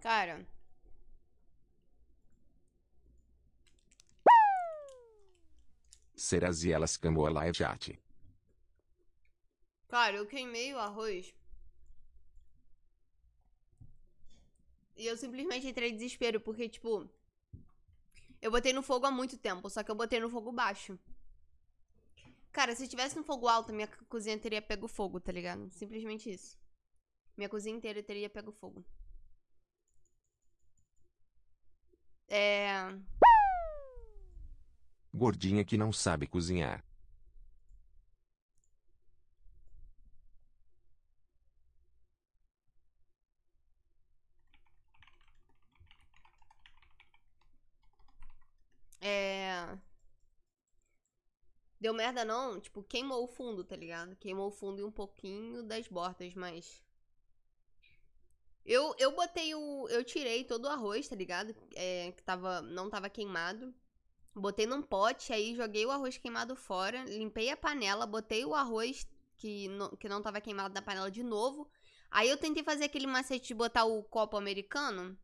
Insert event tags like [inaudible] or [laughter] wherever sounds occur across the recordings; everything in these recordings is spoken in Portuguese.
Cara. Seraziela escamou a live chat. Cara, eu queimei o arroz. E eu simplesmente entrei em desespero, porque, tipo. Eu botei no fogo há muito tempo, só que eu botei no fogo baixo. Cara, se tivesse no fogo alto, minha cozinha teria pego fogo, tá ligado? Simplesmente isso. Minha cozinha inteira teria pego fogo. É. Gordinha que não sabe cozinhar. É. Deu merda não? Tipo, queimou o fundo, tá ligado? Queimou o fundo e um pouquinho das bordas, mas. Eu, eu botei o. Eu tirei todo o arroz, tá ligado? É, que tava, não tava queimado. Botei num pote, aí joguei o arroz queimado fora. Limpei a panela, botei o arroz que não, que não tava queimado na panela de novo. Aí eu tentei fazer aquele macete de botar o copo americano.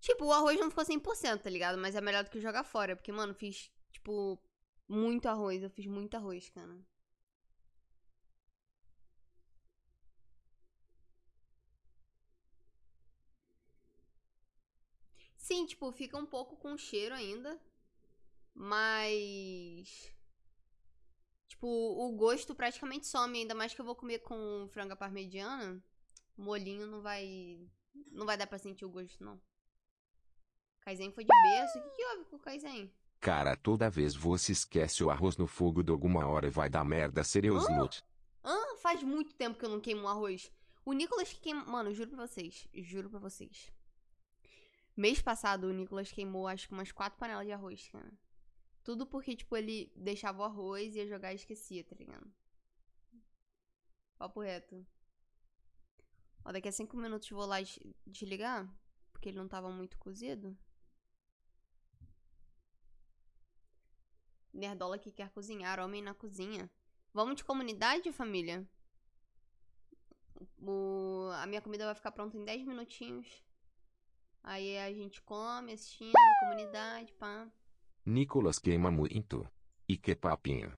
Tipo, o arroz não ficou 100%, tá ligado? Mas é melhor do que jogar fora. Porque, mano, fiz, tipo, muito arroz. Eu fiz muito arroz, cara. Sim, tipo, fica um pouco com cheiro ainda. Mas. Tipo, o gosto praticamente some. Ainda mais que eu vou comer com franga parmegiana. Molinho não vai. Não vai dar pra sentir o gosto, não. Kaizen foi de berço. O que, que houve com o Kaizen? Cara, toda vez você esquece o arroz no fogo de alguma hora vai dar merda, Sereus Hã? Nut. Ah, faz muito tempo que eu não queimo um arroz. O Nicolas que queima. Mano, juro pra vocês. Juro pra vocês. Mês passado, o Nicolas queimou acho que umas quatro panelas de arroz, cara. Tudo porque, tipo, ele deixava o arroz, ia jogar e esquecia, tá ligado? Papo reto. Ó, daqui a cinco minutos vou lá des- desligar. Porque ele não tava muito cozido. Nerdola que quer cozinhar, homem na cozinha. Vamos de comunidade, família? O... A minha comida vai ficar pronta em 10 minutinhos. Aí a gente come, assistindo, comunidade, pá. Nicolas queima muito. E que papinho.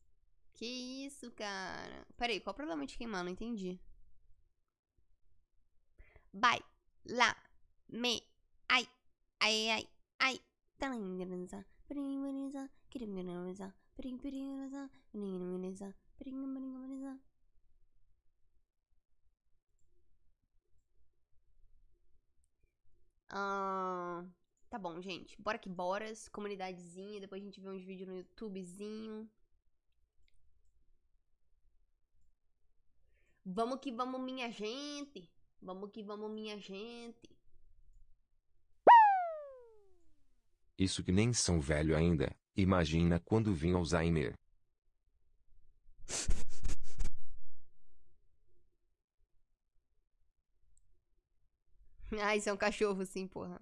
Que isso, cara? Peraí, qual o problema de queimar? Não entendi. Vai, lá, me, ai, ai, ai, ai. Taranguranza, peringuranza, quiringuranza, peringuranza, peringuranza, peringuranza. Ah, tá bom, gente. Bora que bora. Comunidadezinha. Depois a gente vê uns vídeos no YouTubezinho. Vamos que vamos, minha gente. Vamos que vamos, minha gente. Isso que nem são velho ainda. Imagina quando vir Alzheimer. [laughs] [laughs] Ah, isso é um cachorro, sim, porra.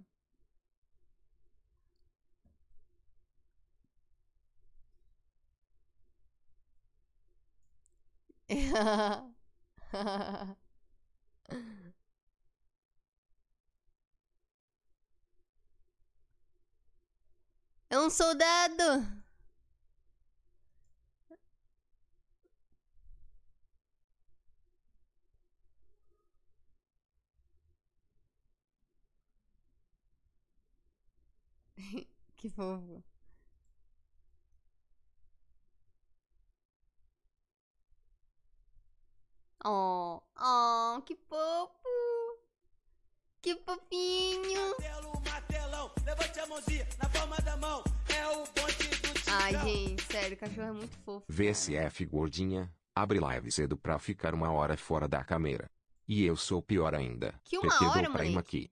[laughs] É um soldado! Que fofo. Oh, oh, que fofo. Que fofinho. Martelo, martelão, levante a mãozinha na palma da mão. É o bonde do Ai, gente, sério, o cachorro é muito fofo. cara. VSF gordinha. Abre live cedo pra ficar uma hora fora da câmera. E eu sou pior ainda. Que uma PT hora, moleque? aqui.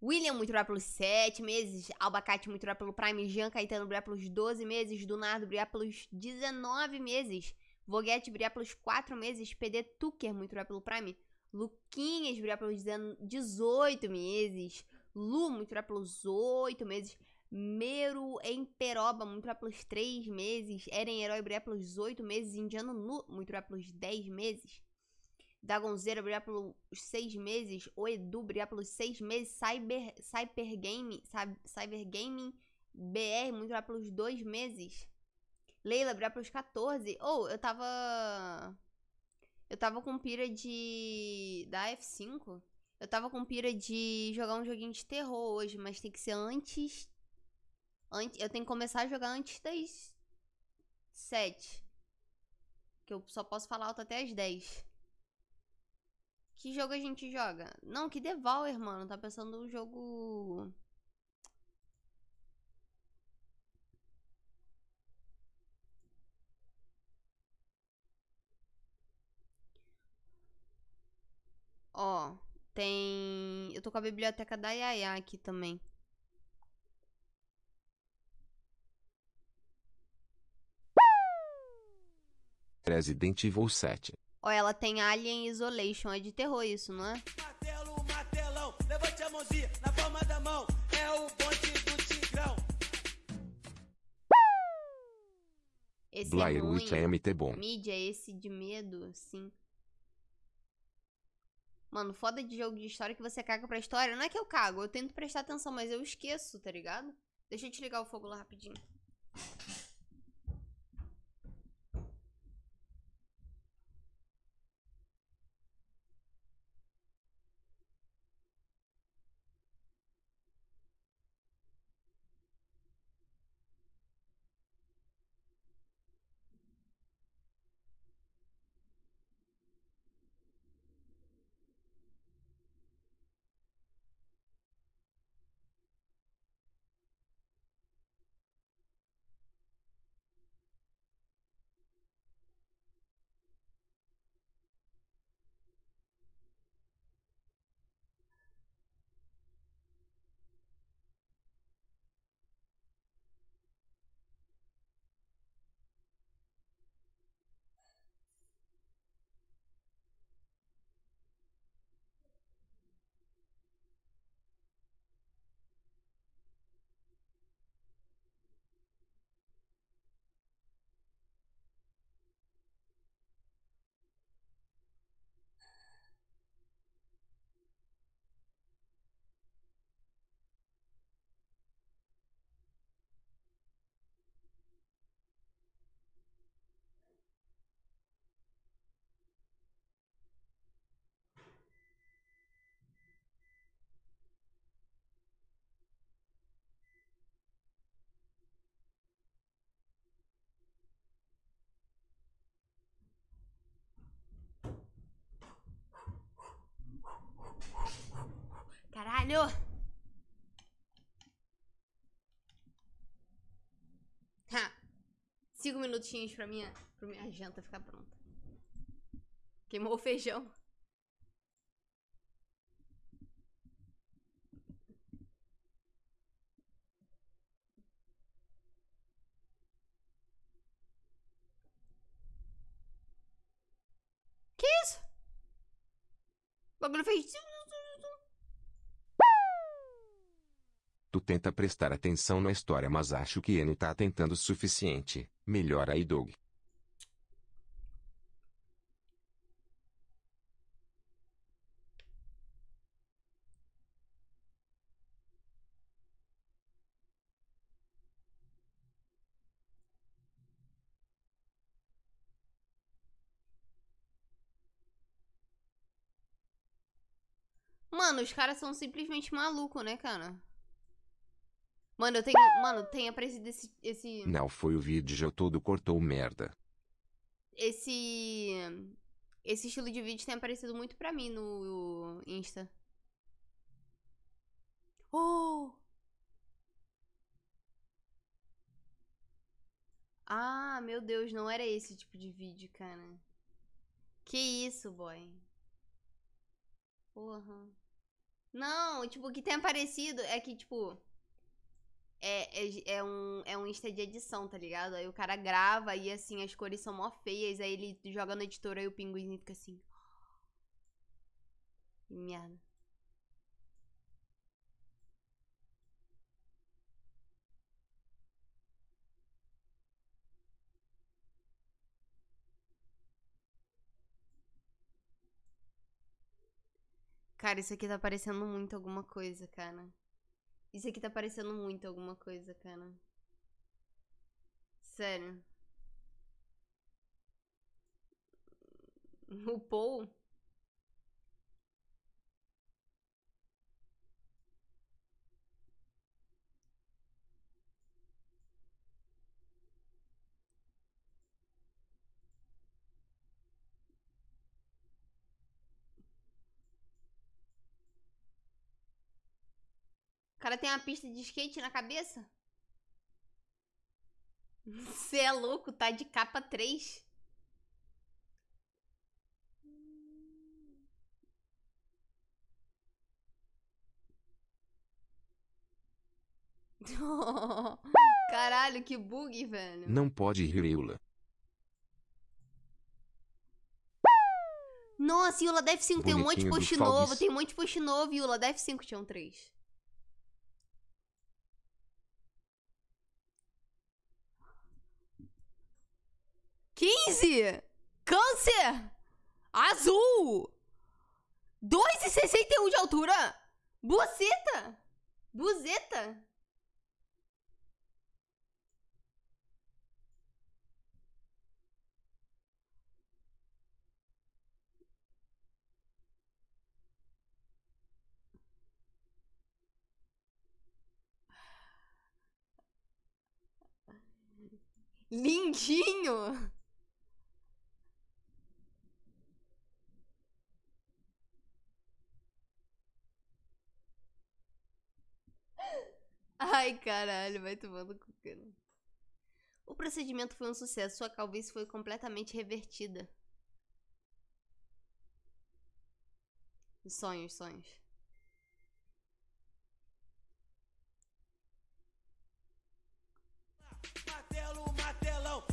William muito brilhar pelos 7 meses. Albacate muito brilhar pelo Prime. Jean Caetano brilhar pelos 12 meses. Dunardo brilhar pelos 19 meses. Voguete brilhar pelos 4 meses. PD Tucker muito brilhar pelo Prime. Luquinhas brilhar pelos 18 meses. Lu muito brilhar pelos 8 meses. Meru Emperoba muito brilhar pelos 3 meses. Eren Herói brilhar pelos 8 meses. Indiano Nu muito brilhar pelos 10 meses. Dagonzeira brigar pelos seis meses. O Edu brigar pelos seis meses. Cyber, Cyber Game, Cy- Cyber Gaming BR muito brigar pelos dois meses. Leila brigar pelos 14. Ou eu tava. Eu tava com pira de. Da F5. Eu tava com pira de jogar um joguinho de terror hoje, mas tem que ser antes. antes eu tenho que começar a jogar antes das 7. Que eu só posso falar alto até as 10. Que jogo a gente joga? Não, que Devour, mano. Tá pensando no jogo. Ó, tem. Eu tô com a biblioteca da Yaya aqui também. Resident Evil 7. Ó, ela tem Alien Isolation. É de terror isso, não é? Martelo, martelão, levante a mãozinha na palma da mão. É o bonde do Tigrão. Esse Blair é ruim. Witch é MT bom. Mídia, esse de medo, sim. Mano, foda de jogo de história que você caga pra história. Não é que eu cago, eu tento prestar atenção, mas eu esqueço, tá ligado? Deixa eu te ligar o fogo lá rapidinho. Caralho! Ha! Cinco minutinhos pra minha, pra minha janta ficar pronta. Queimou o feijão. Que isso? O bagulho fez. Tu tenta prestar atenção na história, mas acho que N tá tentando o suficiente. Melhor aí, Doug. Mano, os caras são simplesmente malucos, né, cara? Mano, eu tenho. Mano, tem aparecido esse. Esse. Não foi o vídeo todo cortou merda. Esse. Esse estilo de vídeo tem aparecido muito pra mim no Insta. Oh! Ah, meu Deus, não era esse tipo de vídeo, cara. Que isso, boy? Porra. Não, tipo, o que tem aparecido é que, tipo. É, é, é um, é um Insta de edição, tá ligado? Aí o cara grava e assim, as cores são mó feias, aí ele joga no editor, aí o pinguim fica assim. Que merda. Cara, isso aqui tá parecendo muito alguma coisa, cara. Isso aqui tá parecendo muito alguma coisa, cara. Sério. [laughs] O Paul? Cara tem uma pista de skate na cabeça? Você é louco, tá de capa 3. [laughs] Caralho, que bug, velho. Não pode rir, Eula. Nossa, Yula Def 5 tem um monte de post novo, tem um monte de post novo, Yula Def 5 tinha um 3. Quinze! Câncer! Azul! 2,61 de altura! Buceta! Buzeta! Lindinho! Ai, caralho, vai tomando cu, cara. O procedimento foi um sucesso. Sua calvície foi completamente revertida. Sonhos, sonhos.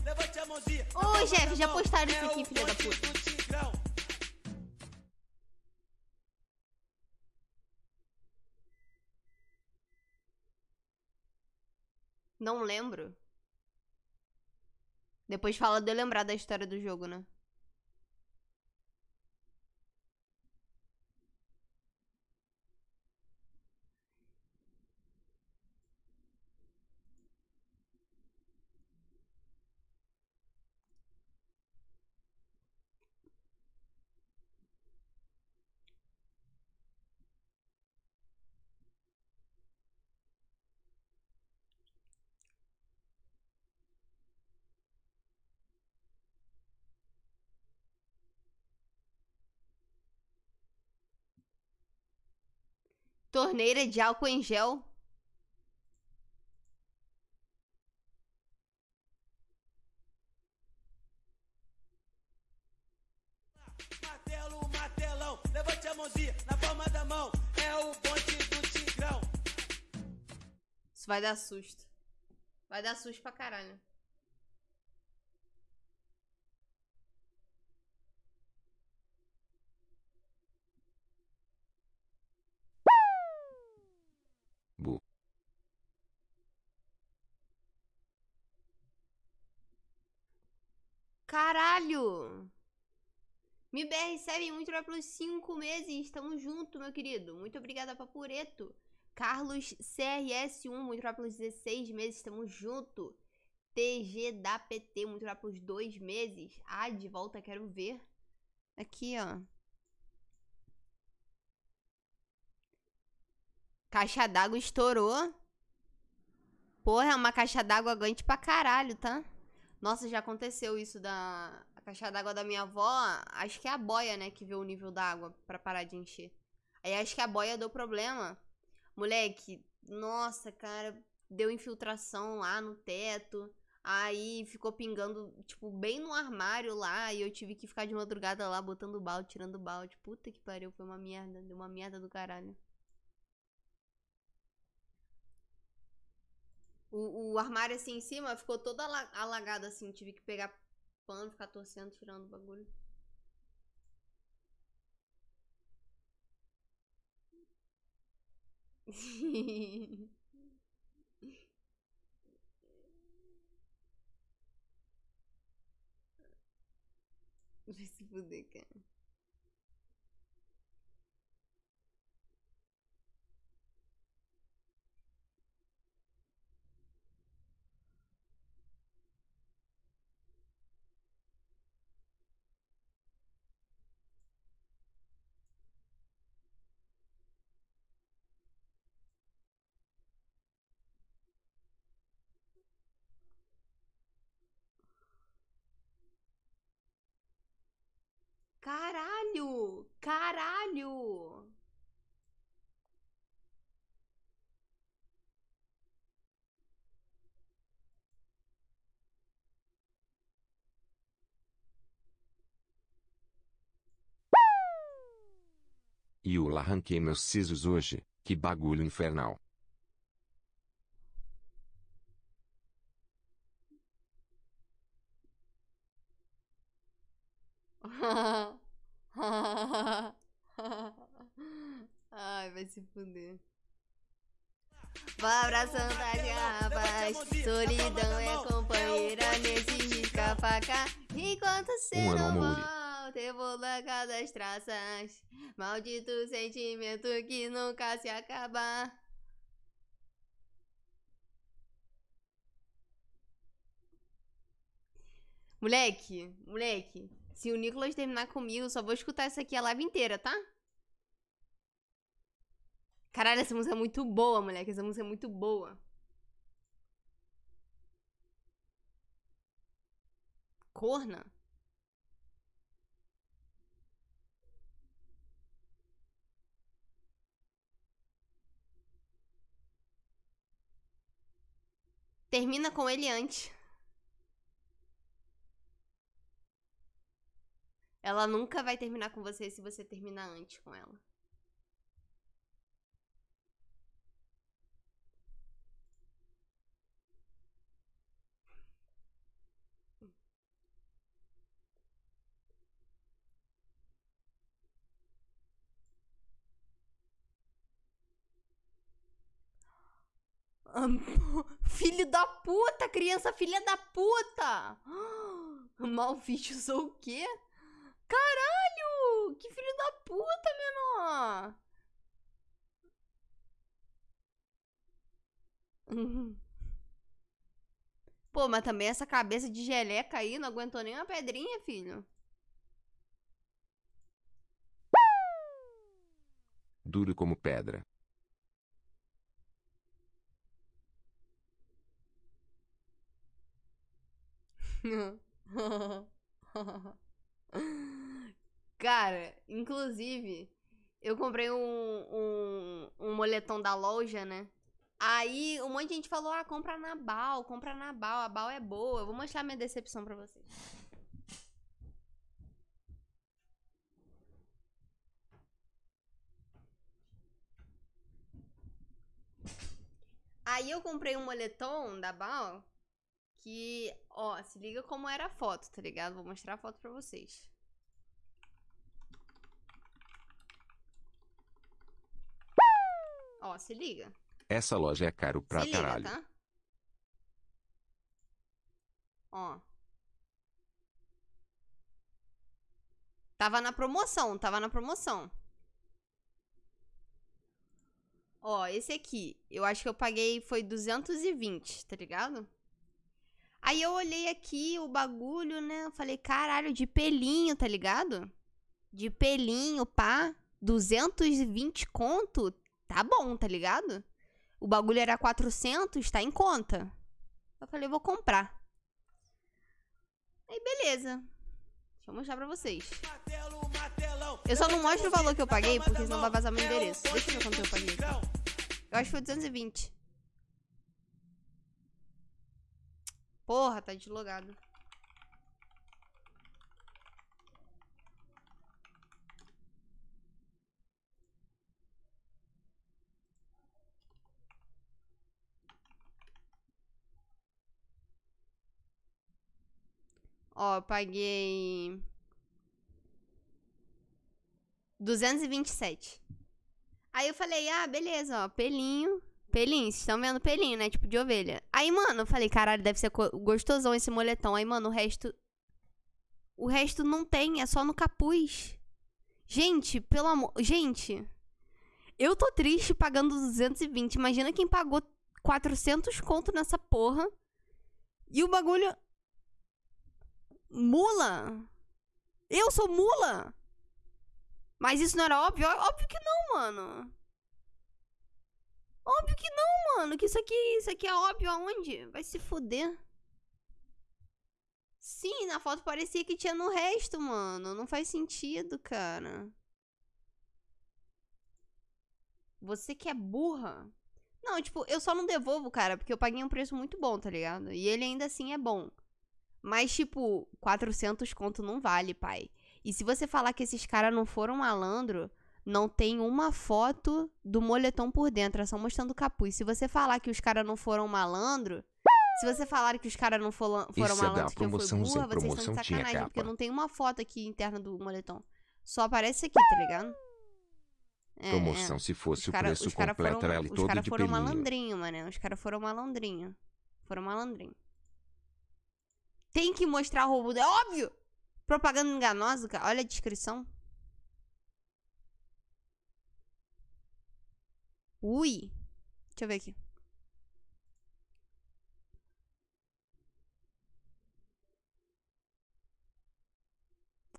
Levante a mãozinha. Ô, palma Jeff, já postaram isso É aqui, filha da puta. Não lembro. Depois fala de eu lembrar da história do jogo, né? Torneira de álcool em gel. Martelo, martelão, levante a mãozinha na palma da mão. É o bonde do Tigrão. Isso vai dar susto. Vai dar susto pra caralho. Caralho! MIBR recebe muito obrigado pelos 5 meses. Tamo junto, meu querido. Muito obrigada, Papureto. Carlos CRS1, muito obrigado pelos 16 meses. Tamo junto. TG da PT, muito obrigado pelos 2 meses. Ah, de volta, quero ver. Aqui, ó. Caixa d'água estourou. Porra, é uma caixa d'água aguente pra caralho, tá? Nossa, já aconteceu isso da a caixa d'água da minha avó. Acho que é a boia, né, que vê o nível da água pra parar de encher. Aí acho que a boia deu problema. Moleque, nossa, cara, deu infiltração lá no teto. Aí ficou pingando, tipo, bem no armário lá. E eu tive que ficar de madrugada lá botando balde, tirando balde. Puta que pariu, foi uma merda. Deu uma merda do caralho. O, o armário assim em cima ficou todo ala- alagado assim. Tive que pegar pano, ficar torcendo, tirando o bagulho. [laughs] Vai se fuder, cara. Caralho! E eu arranquei meus sisos hoje, que bagulho infernal. Ai, vai se fuder. Vai abraçando as garrafas. Solidão é companheira nesse risca-faca. Enquanto cê Um ano, não volta, eu vou largar das traças. Maldito sentimento que nunca se acaba. Moleque, moleque, se o Nicolas terminar comigo, só vou escutar essa aqui a live inteira, tá? Caralho, essa música é muito boa, moleque. Essa música é muito boa. Corna? Termina com ele antes. Ela nunca vai terminar com você se você terminar antes com ela. [laughs] Filho da puta, criança filha da puta! [gasps] Malfiche usou o quê? Caralho! Que filho da puta, menor! [laughs] Pô, mas também essa cabeça de geleca aí não aguentou nem uma pedrinha, filho. Duro como pedra. [laughs] Cara, inclusive, eu comprei um, um, um moletom da loja, né? Aí um monte de gente falou: ah, compra na Bal, compra na Bal, a Bal é boa. Eu vou mostrar minha decepção pra vocês. Aí eu comprei um moletom da Bal que, ó, se liga como era a foto, tá ligado? Vou mostrar a foto pra vocês. Ó, se liga. Essa loja é caro pra se liga, caralho. tá? Ó. Tava na promoção, tava na promoção. Ó, esse aqui, eu acho que eu paguei foi 220, tá ligado? Aí eu olhei aqui o bagulho, né? Eu falei, caralho, de pelinho, tá ligado? De pelinho, pá. 220 conto, tá bom, tá ligado? O bagulho era 400, tá em conta. Eu falei, vou comprar. Aí, beleza. Deixa eu mostrar pra vocês. Eu só não mostro o valor que eu paguei, porque senão vai vazar meu endereço. Deixa eu ver quanto eu paguei. Eu acho que foi 220. Porra, tá deslogado. Ó, paguei 227. Aí eu falei, ah, beleza, ó, pelinho. Pelinho, vocês estão vendo pelinho, né? Tipo de ovelha. Aí, mano, eu falei, caralho, deve ser gostosão esse moletom. Aí, mano, o resto. O resto não tem, é só no capuz. Gente, pelo amor. Gente, eu tô triste pagando 220. Imagina quem pagou 400 conto nessa porra. E o bagulho. Mula? Eu sou mula? Mas isso não era óbvio? Óbvio que não, mano. Óbvio que não, mano. Que isso aqui, isso aqui é óbvio aonde? Vai se fuder. Sim, na foto parecia que tinha no resto, mano. Não faz sentido, cara. Você que é burra. Não, tipo, eu só não devolvo, cara, porque eu paguei um preço muito bom, tá ligado? E ele ainda assim é bom. Mas, tipo, 400 conto não vale, pai. E se você falar que esses caras não foram malandro, não tem uma foto do moletom por dentro, é só mostrando o capuz. Se você falar que os caras não foram malandro, se você falar que os caras não foram, foram Isso é que eu fui promoção, sem burra, vocês estão de sacanagem, porque não tem uma foto aqui interna do moletom. Só aparece aqui, tá ligado? É, Promoção é. se fosse Os o cara- preço os cara completo foram, era ele os todo cara de foram pelinho. malandrinho, mano. Os caras foram malandrinho. Foram malandrinho. Tem que mostrar o roubo. É óbvio! Propaganda enganosa, cara. Olha a descrição. Ui. Deixa eu ver aqui.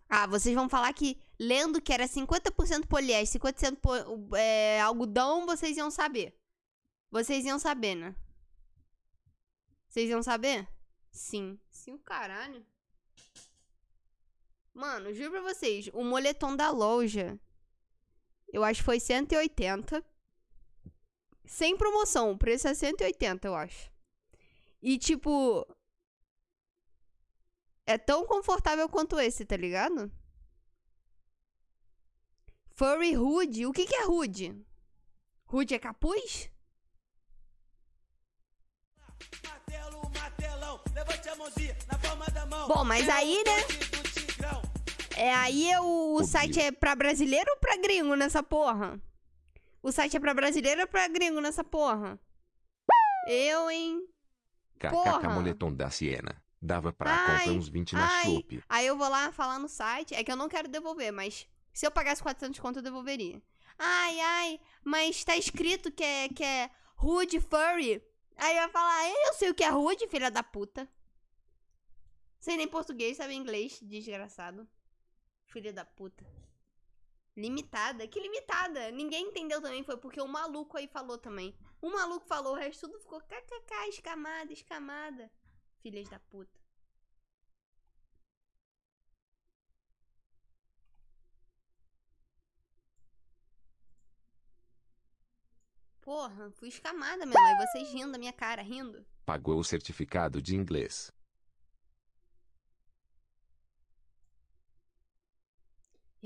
Ah, vocês vão falar que lendo que era 50% poliéster, 50% po é, algodão, vocês iam saber. Vocês iam saber, né? Vocês iam saber? Sim. Sim, o caralho. Mano, juro pra vocês, o moletom da loja, eu acho que foi 180. Sem promoção, o preço é 180, eu acho. E tipo, é tão confortável quanto esse, tá ligado? Furry Hood. O que, que é Hood? Hood é capuz? Martelo, martelão, levante a mãozinha na palma da mão. Bom, mas aí, né? É, aí o, o site é pra brasileiro ou pra gringo nessa porra? O site é pra brasileiro ou pra gringo nessa porra? Eu, hein? KKK moletom da Siena. Dava pra Ai, comprar uns 20 na. Shopee. Aí eu vou lá falar no site. É que eu não quero devolver, mas se eu pagasse 400 conto, eu devolveria. Ai, ai, mas tá escrito que é, que é Rude Furry. Aí vai falar, eu sei o que é Rude, filha da puta. Sei nem português, sabe inglês, desgraçado. Filha da puta. Limitada? Que limitada? Ninguém entendeu também, foi porque o maluco aí falou também. O maluco falou, o resto tudo ficou kkk, escamada, escamada. Filhas da puta. Porra, fui escamada mesmo. Aí vocês rindo da minha cara, rindo. Pagou o certificado de inglês.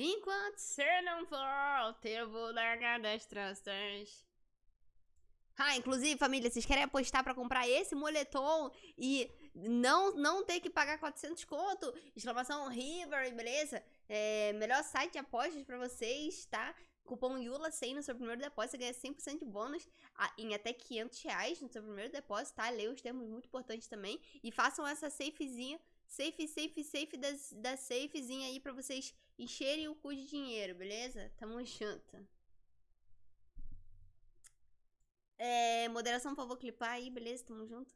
Enquanto você não volta, eu vou largar das tranças. Ah, inclusive, família, vocês querem apostar pra comprar esse moletom e não não ter que pagar 400 conto? Exclamação River, beleza? É, melhor site de apostas pra vocês, tá? Cupom YULA100 no seu primeiro depósito, você ganha 100% de bônus em até 500 reais no seu primeiro depósito, tá? Leia os termos muito importantes também. E façam essa safezinha, safe, safe, safe da, da safezinha aí pra vocês encherem o cu de dinheiro, beleza? Tamo junto. É, moderação, por favor, clipar aí, beleza? Tamo junto.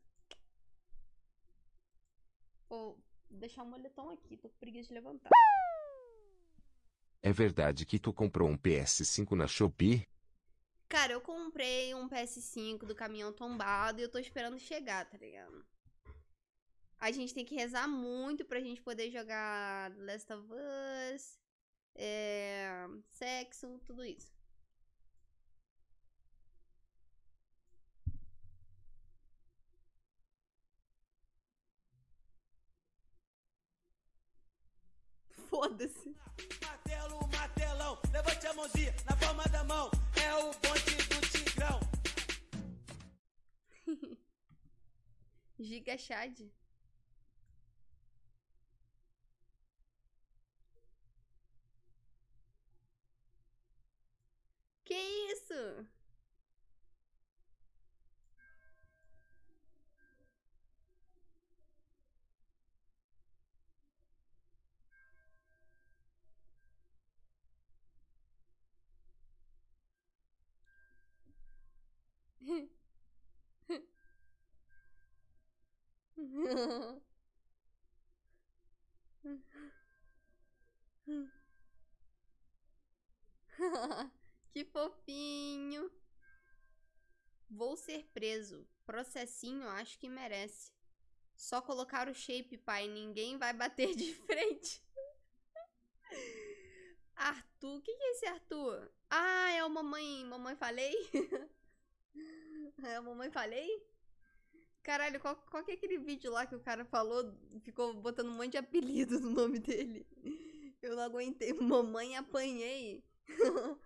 Vou deixar o moletom aqui, tô com preguiça de levantar. É verdade que tu comprou um PS5 na Shopee? Cara, eu comprei um PS5 do caminhão tombado e eu tô esperando chegar, tá ligado? A gente tem que rezar muito pra gente poder jogar Last of Us, é, sexo, tudo isso. [laughs] Foda-se. Martelo, martelão, levante a mãozinha na palma da mão. É o bonde do Tigrão. [laughs] Giga Chad. Que isso? [laughs] que fofinho. Vou ser preso. Processinho, acho que merece. Só colocar o shape, pai. Ninguém vai bater de [laughs] frente. Arthur, quem que é esse Arthur? Ah, é o mamãe, mamãe falei? [laughs] é o mamãe falei? Caralho, qual, qual que é aquele vídeo lá que o cara falou, ficou botando um monte de apelido no nome dele? Eu não aguentei. Mamãe apanhei. [laughs]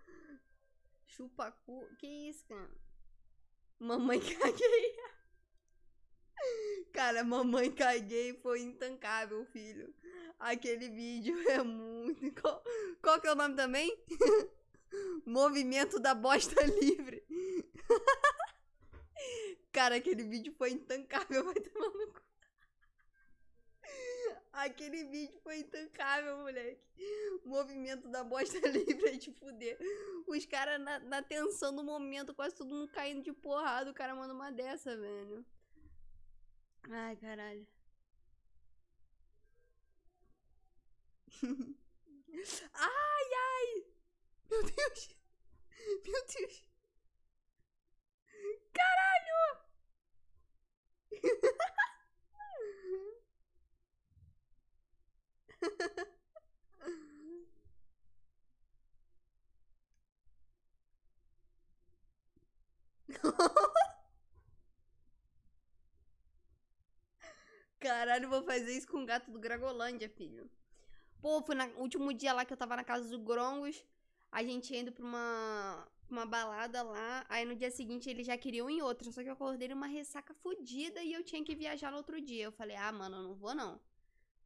Chupacu. Que isso, cara? Mamãe [laughs] caguei. Cara, mamãe caguei foi intancável, filho. Aquele vídeo [laughs] é muito. [laughs] Qual, qual que é o nome também? Movimento da bosta livre. Cara, aquele vídeo foi intancável, vai tomar no cu. Aquele vídeo foi intancável, moleque. Movimento da bosta [laughs] livre é de fuder. Os caras na, na tensão do momento, quase todo mundo caindo de porrada. O cara manda uma dessa, velho. Ai, caralho. [laughs] ai, ai! Meu Deus! Meu Deus! Caralho, vou fazer isso com o gato do Gragolândia, filho. Pô, foi no último dia lá que eu tava na casa do Grongos. A gente indo pra uma, uma balada lá. Aí no dia seguinte eles já queriam ir outra. Só que eu acordei numa ressaca fodida e eu tinha que viajar no outro dia. Eu falei, ah, mano, eu não vou não.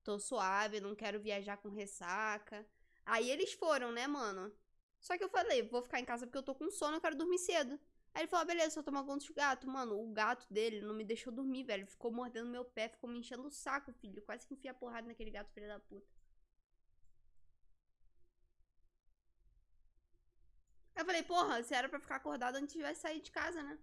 Tô suave, não quero viajar com ressaca. Aí eles foram, né, mano? Só que eu falei, vou ficar em casa porque eu tô com sono, eu quero dormir cedo. Aí ele falou, ah, beleza, só tomar conta do gato. Mano, o gato dele não me deixou dormir, velho. Ficou mordendo meu pé, ficou me enchendo o saco, filho. Quase que enfia porrada naquele gato, filho da puta. Eu falei, porra, se era pra ficar acordado antes de sair de casa, né?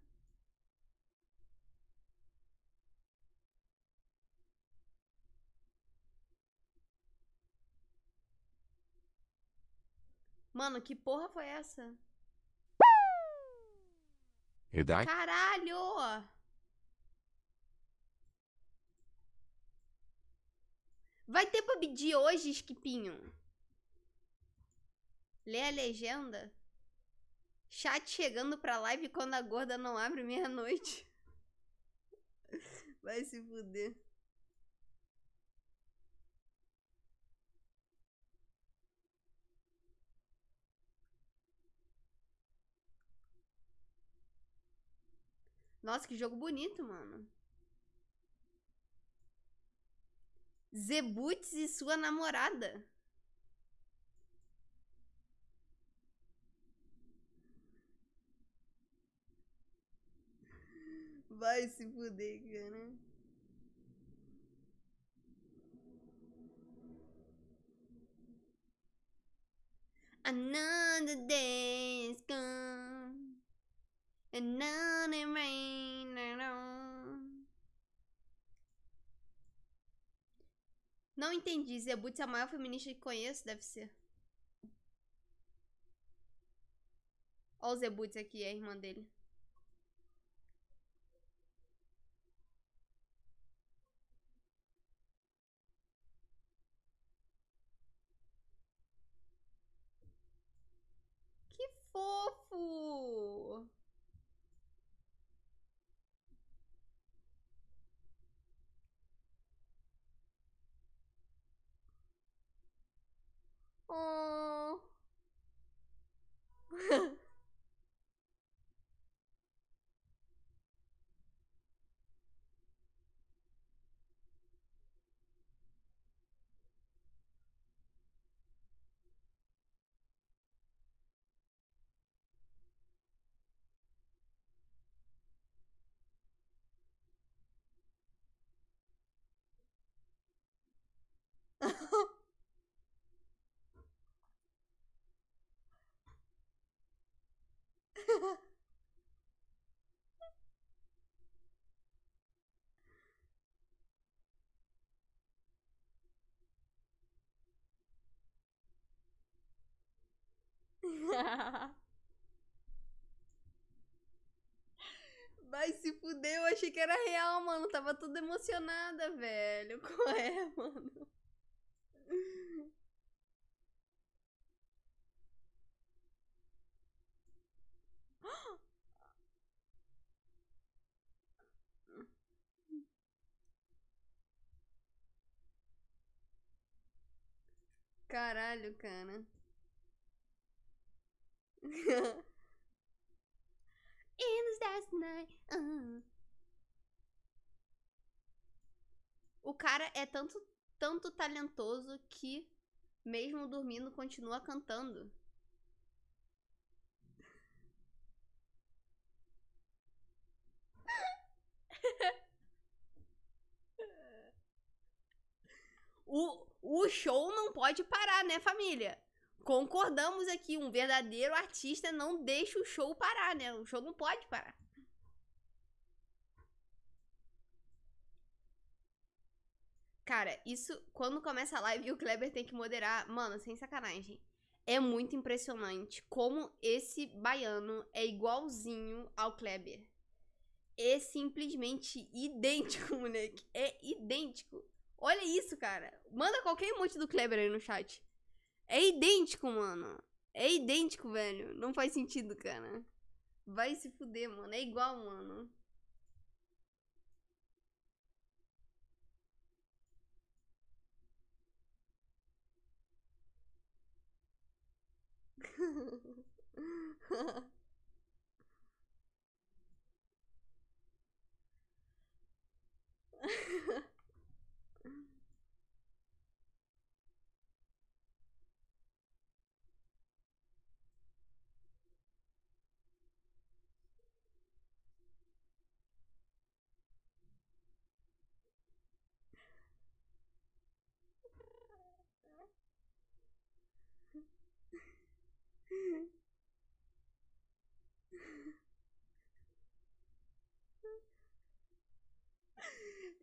Mano, que porra foi essa? Caralho! Vai ter PUBG hoje, Skipinho? Lê a legenda. Chat chegando pra live quando a gorda não abre meia-noite. [laughs] Vai se fuder. Nossa, que jogo bonito, mano. Zebuts e sua namorada. Vai se fuder, cara. Another day gone. Another rain. Não entendi. Zebut é a maior feminista que conheço, deve ser. Ó o Zebut aqui, é a irmã dele. Que fofo! Oh. [laughs] Vai se fuder, eu achei que era real, mano. Tava tudo emocionada, velho. [laughs] Qual é, mano? Caralho, cara. [laughs] In the night. ah. O cara é tanto, tanto talentoso que, mesmo dormindo, continua cantando. [laughs] O, o show não pode parar, né, família? Concordamos aqui, um verdadeiro artista não deixa o show parar, né? O show não pode parar. Cara, isso, quando começa a live e o Kleber tem que moderar, mano, sem sacanagem. É muito impressionante como esse baiano é igualzinho ao Kleber. É simplesmente idêntico, [laughs] moleque. É idêntico. Olha isso, cara. Manda qualquer emote do Kleber aí no chat. É idêntico, mano. É idêntico, velho. Não faz sentido, cara. Vai se fuder, mano. É igual, mano. [laughs] [laughs]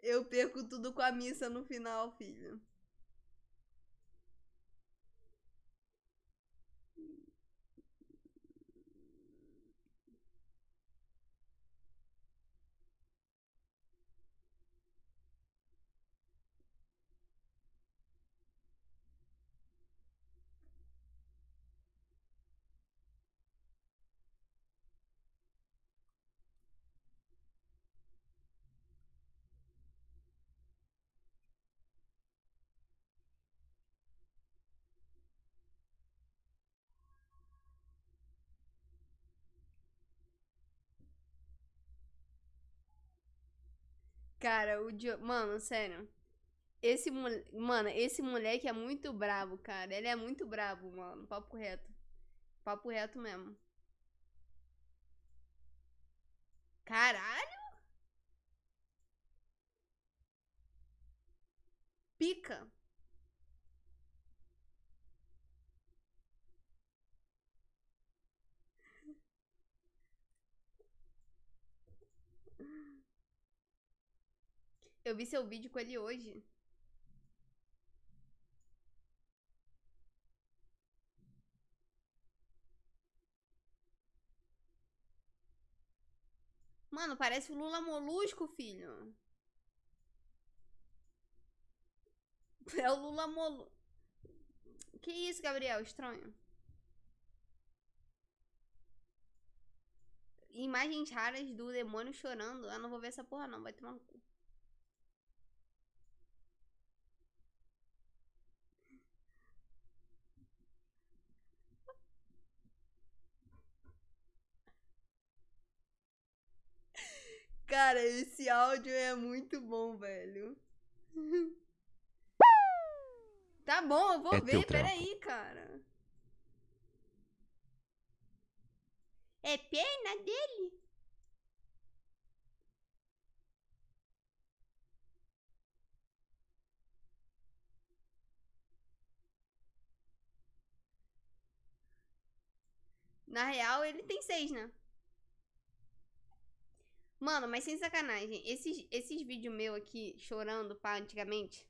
Eu perco tudo com a missa no final, filho. Cara, o Dio... Mano, sério. Esse mole... Mano, esse moleque é muito brabo, cara. Ele é muito brabo, mano. Papo reto. Papo reto mesmo. Caralho! Pica. Eu vi seu vídeo com ele hoje. Mano, parece o Lula Molusco, filho. [laughs] É o Lula Molusco. Que isso, Gabriel? Estranho. Imagens raras do demônio chorando. Eu não vou ver essa porra, não. Vai tomar no cu. Cara, esse áudio é muito bom, velho. [laughs] Tá bom, eu vou É ver, peraí, cara. É pena dele? Na real, ele tem seis, né? Mano, mas sem sacanagem, esses, esses vídeos meu aqui, chorando, pá, antigamente.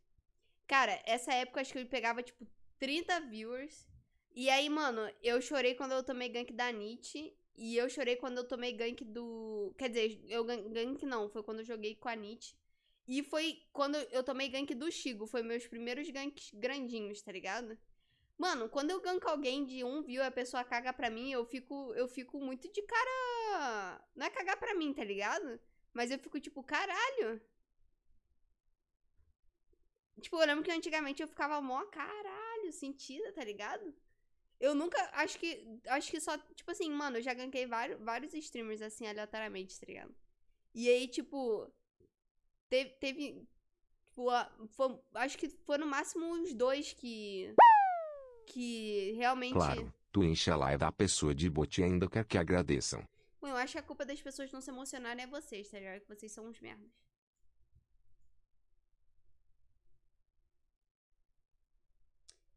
Cara, essa época acho que eu pegava, tipo, 30 viewers. E aí, mano, eu chorei quando eu tomei gank da Nietzsche. E eu chorei quando eu tomei gank do. Quer dizer, eu gan- gank não, foi quando eu joguei com a Nietzsche. E foi quando eu tomei gank do Chigo. Foi meus primeiros ganks grandinhos, tá ligado? Mano, quando eu ganko alguém de um view a pessoa caga pra mim, eu fico, eu fico muito de cara. Não é cagar pra mim, tá ligado? Mas eu fico tipo, caralho. Tipo, eu lembro que antigamente eu ficava mó caralho. sentida, tá ligado? Eu nunca, acho que, acho que só, tipo assim, mano, eu já ganquei vários, vários streamers, assim, aleatoriamente, tá ligado? E aí, tipo, teve, teve tipo, a- foi- acho que foi no máximo uns dois que, que realmente... Claro, tu enche a laia da pessoa de bote e ainda quer que agradeçam. Bom, eu acho que a culpa das pessoas não se emocionarem é vocês, tá ligado? Que vocês são uns merdas.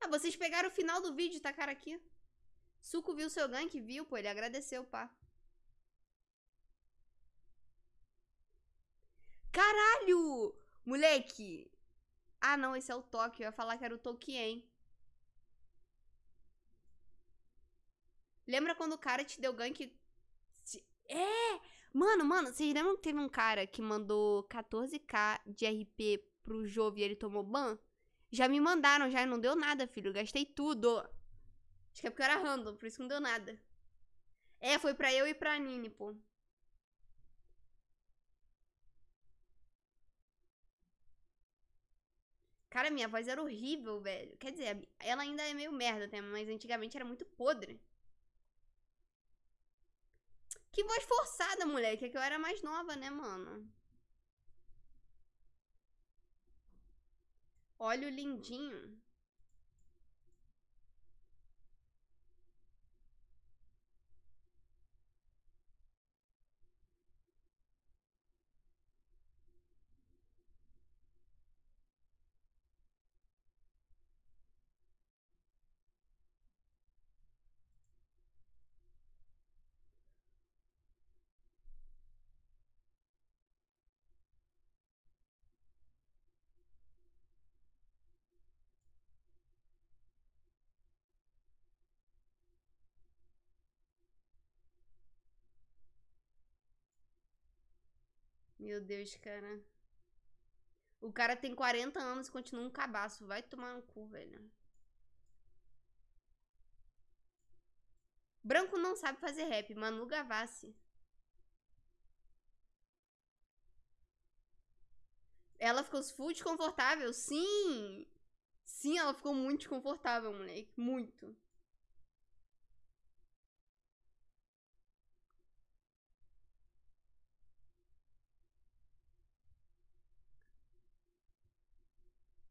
Ah, vocês pegaram o final do vídeo, tacaram aqui. Suco viu seu gank, viu, pô, ele agradeceu, pá. Caralho! Moleque! Ah, não, esse é o Tóquio. Eu ia falar que era o Tolkien. Lembra quando o cara te deu gank? É! Mano, mano, vocês lembram que teve um cara que mandou 14k de RP pro Jove e ele tomou ban? Já me mandaram, já não deu nada, filho. Eu gastei tudo. Acho que é porque eu era random, por isso que não deu nada. É, foi pra eu e pra Nini, pô. Cara, minha voz era horrível, velho. Quer dizer, ela ainda é meio merda, até, mas antigamente era muito podre. Que voz forçada, moleque. É que eu era mais nova, né, mano? Olha o lindinho. Meu Deus, cara. O cara tem 40 anos e continua um cabaço. Vai tomar no cu, velho. Branco não sabe fazer rap. Manu Gavassi. Ela ficou full desconfortável? Sim! Sim, ela ficou muito desconfortável, moleque. Muito.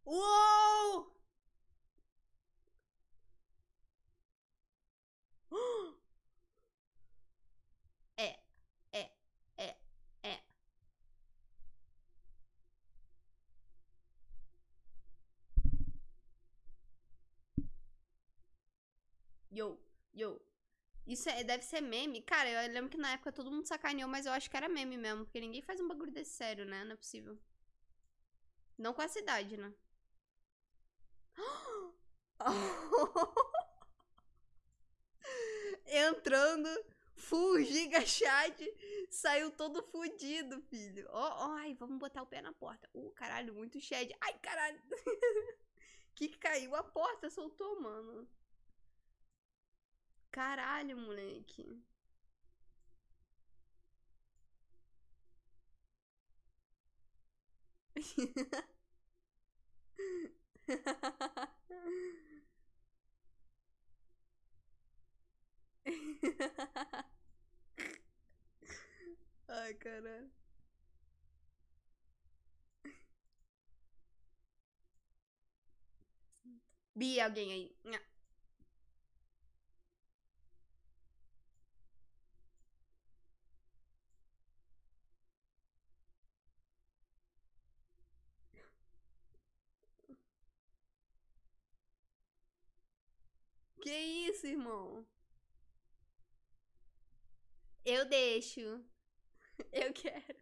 Uou! [gasps] É, é, é, é. Yo, yo. Isso é, deve ser meme. Cara, eu lembro que na época todo mundo sacaneou, mas eu acho que era meme mesmo. Porque ninguém faz um bagulho desse sério, né? Não é possível. Não com essa idade, né? [laughs] Entrando, full giga chat, saiu todo fudido, filho. Ó, ó, ai, vamos botar o pé na porta. Uh, caralho, muito chat. Ai, caralho. [laughs] que caiu a porta, soltou, mano. Caralho, moleque. [laughs] [laughs] Ai, caralho. Bi, alguém aí. Que isso, irmão? Eu deixo. [laughs] Eu quero.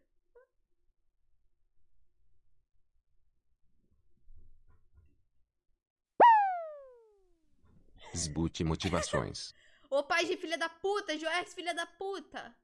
Sboot motivações. [laughs] Ô pai de filha da puta, Joex, filha da puta.